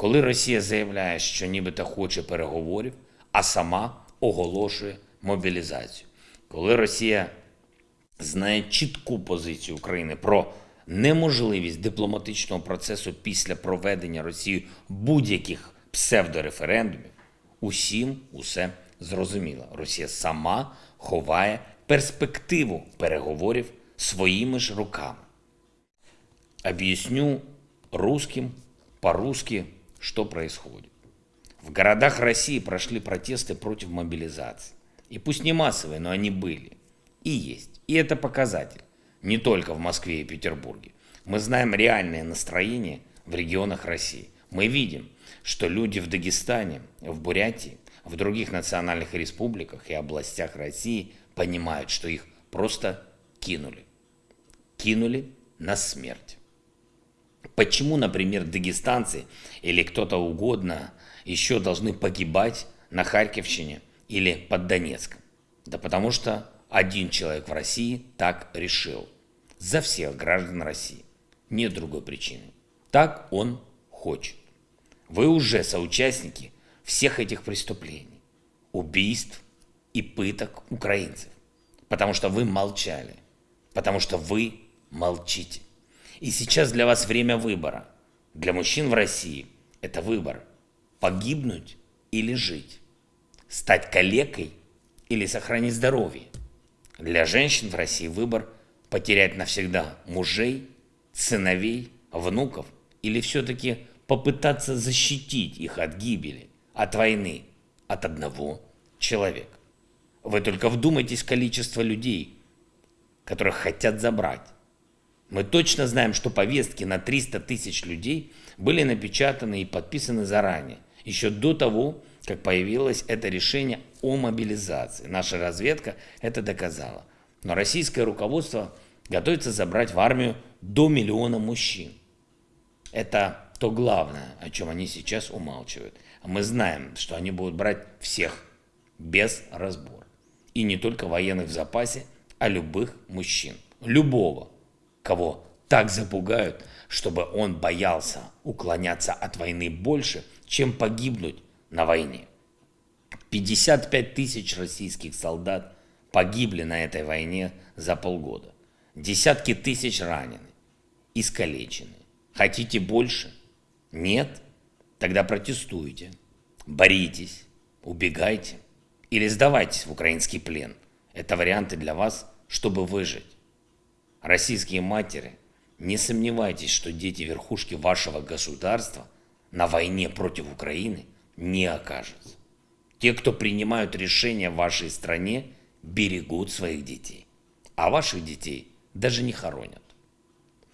коли Росія заявляє, що нібито хоче переговорів, а сама оголошує мобілізацію, коли Росія знає чітку позицію України про неможливість дипломатичного процесу після проведення Росією будь-яких псевдореферендумів, усім усе зрозуміло. Росія сама ховає перспективу переговорів своїми ж руками. Объясню русским по-русски, что происходит. В городах России прошли протесты против мобилизации. И пусть не массовые, но они были. И есть. И это показатель. Не только в Москве и Петербурге. Мы знаем реальное настроение в регионах России. Мы видим, что люди в Дагестане, в Бурятии, в других национальных республиках и областях России понимают, что их просто кинули. Кинули на смерть. Почему, например, дагестанцы или кто-то угодно еще должны погибать на Харьковщине или под Донецком? Да потому что один человек в России так решил. За всех граждан России. Нет другой причины. Так он хочет. Вы уже соучастники всех этих преступлений, убийств и пыток украинцев. Потому что вы молчали. Потому что вы молчите. И сейчас для вас время выбора. Для мужчин в России это выбор. Погибнуть или жить. Стать калекой или сохранить здоровье. Для женщин в России выбор потерять навсегда мужей, сыновей, внуков или все-таки попытаться защитить их от гибели, от войны, от одного человека. Вы только вдумайтесь в количество людей, которых хотят забрать мы точно знаем, что повестки на 300 тысяч людей были напечатаны и подписаны заранее, еще до того, как появилось это решение о мобилизации. Наша разведка это доказала. Но российское руководство готовится забрать в армию до миллиона мужчин. Это то главное, о чем они сейчас умалчивают. Мы знаем, что они будут брать всех, без разбора. И не только военных в запасе, а любых мужчин. Любого кого так запугают, чтобы он боялся уклоняться от войны больше, чем погибнуть на войне. 55 тысяч российских солдат погибли на этой войне за полгода. Десятки тысяч ранены, искалечены. Хотите больше? Нет? Тогда протестуйте, боритесь, убегайте или сдавайтесь в украинский плен. Это варианты для вас, чтобы выжить. Российские матери, не сомневайтесь, что дети верхушки вашего государства на войне против Украины не окажутся. Те, кто принимают решения в вашей стране, берегут своих детей. А ваших детей даже не хоронят.